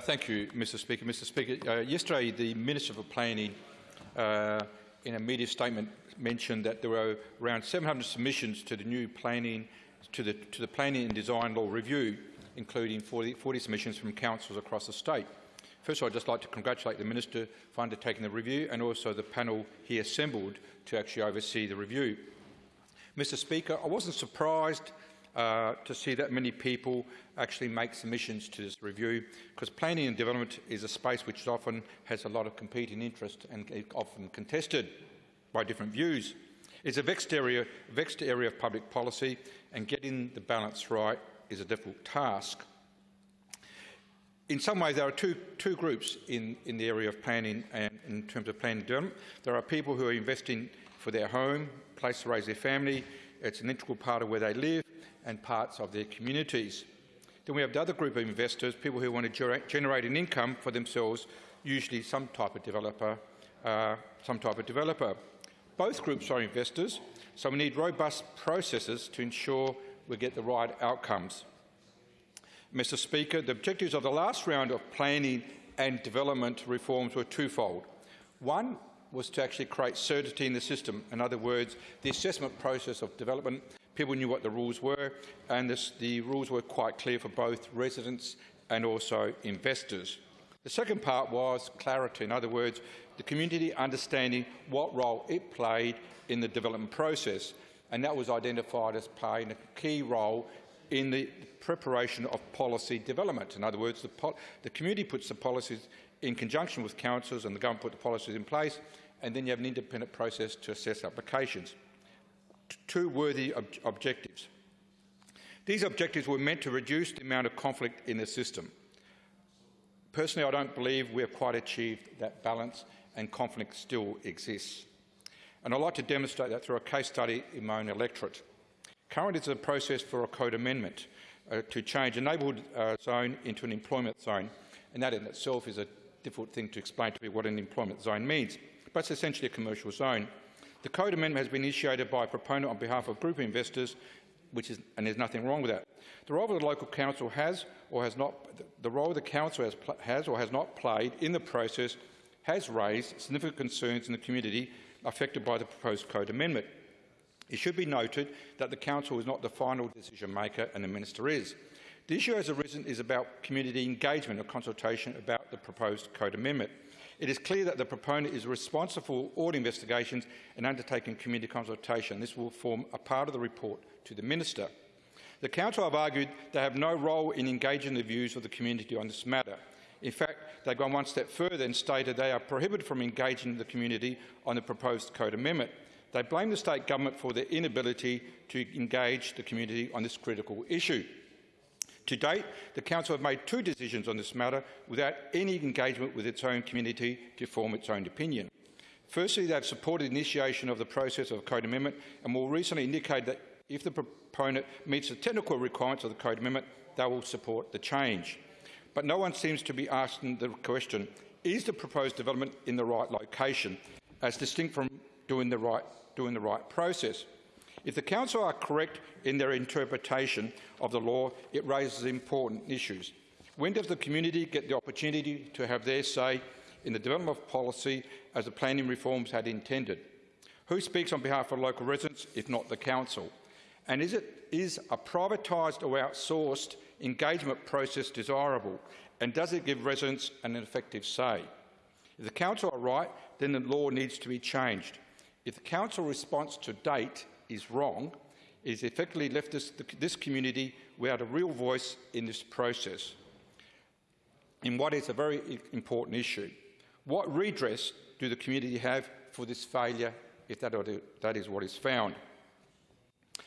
thank you, Mr Speaker. Mr Speaker, uh, yesterday the Minister for Planning uh, in a media statement mentioned that there were around 700 submissions to the new planning to the, to the Planning and Design Law Review, including 40, 40 submissions from councils across the state. First I'd just like to congratulate the Minister for undertaking the review and also the panel he assembled to actually oversee the review. Mr Speaker, I wasn't surprised uh, to see that many people actually make submissions to this review because planning and development is a space which often has a lot of competing interest and often contested by different views. It's a vexed area, vexed area of public policy and getting the balance right is a difficult task. In some ways, there are two, two groups in, in the area of planning and in terms of planning development. There are people who are investing for their home, place to raise their family. It's an integral part of where they live and parts of their communities. Then we have the other group of investors, people who want to generate an income for themselves, usually some type of developer, uh, some type of developer. Both groups are investors, so we need robust processes to ensure we get the right outcomes. Mr Speaker, the objectives of the last round of planning and development reforms were twofold. One was to actually create certainty in the system. In other words, the assessment process of development, people knew what the rules were, and this, the rules were quite clear for both residents and also investors. The second part was clarity. In other words, the community understanding what role it played in the development process, and that was identified as playing a key role in the preparation of policy development. In other words, the, the community puts the policies in conjunction with councils and the government put the policies in place, and then you have an independent process to assess applications. T two worthy ob objectives. These objectives were meant to reduce the amount of conflict in the system. Personally, I don't believe we have quite achieved that balance and conflict still exists. And I'd like to demonstrate that through a case study in my own electorate. Currently, is a process for a code amendment uh, to change a neighbourhood uh, zone into an employment zone, and that in itself is a difficult thing to explain to me what an employment zone means, but it's essentially a commercial zone. The code amendment has been initiated by a proponent on behalf of a group of investors, which is, and there's nothing wrong with that. The role of the local council has or has not, the role the council has, has or has not played in the process has raised significant concerns in the community affected by the proposed code amendment. It should be noted that the Council is not the final decision maker and the Minister is. The issue has arisen is about community engagement or consultation about the proposed code amendment. It is clear that the proponent is responsible for all investigations and undertaking community consultation. This will form a part of the report to the Minister. The Council have argued they have no role in engaging the views of the community on this matter. In fact, they've gone one step further and stated they are prohibited from engaging the community on the proposed code amendment. They blame the state government for their inability to engage the community on this critical issue. To date, the Council have made two decisions on this matter without any engagement with its own community to form its own opinion. Firstly, they have supported the initiation of the process of a code amendment and more recently indicated that if the proponent meets the technical requirements of the code amendment, they will support the change. But no one seems to be asking the question, is the proposed development in the right location, as distinct from doing the right, doing the right process? If the Council are correct in their interpretation of the law, it raises important issues. When does the community get the opportunity to have their say in the development of policy as the planning reforms had intended? Who speaks on behalf of local residents, if not the Council? And is, it, is a privatised or outsourced engagement process desirable? And does it give residents an effective say? If the Council are right, then the law needs to be changed. If the Council response to date is wrong, has effectively left this, this community without a real voice in this process in what is a very important issue. What redress do the community have for this failure if that, that is what is found?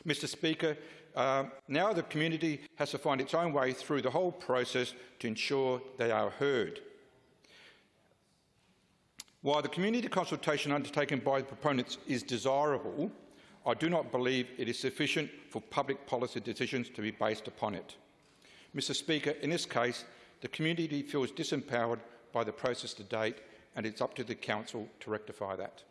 Mr Speaker, uh, now the community has to find its own way through the whole process to ensure they are heard. While the community consultation undertaken by the proponents is desirable, I do not believe it is sufficient for public policy decisions to be based upon it. Mr Speaker, in this case, the community feels disempowered by the process to date, and it's up to the Council to rectify that.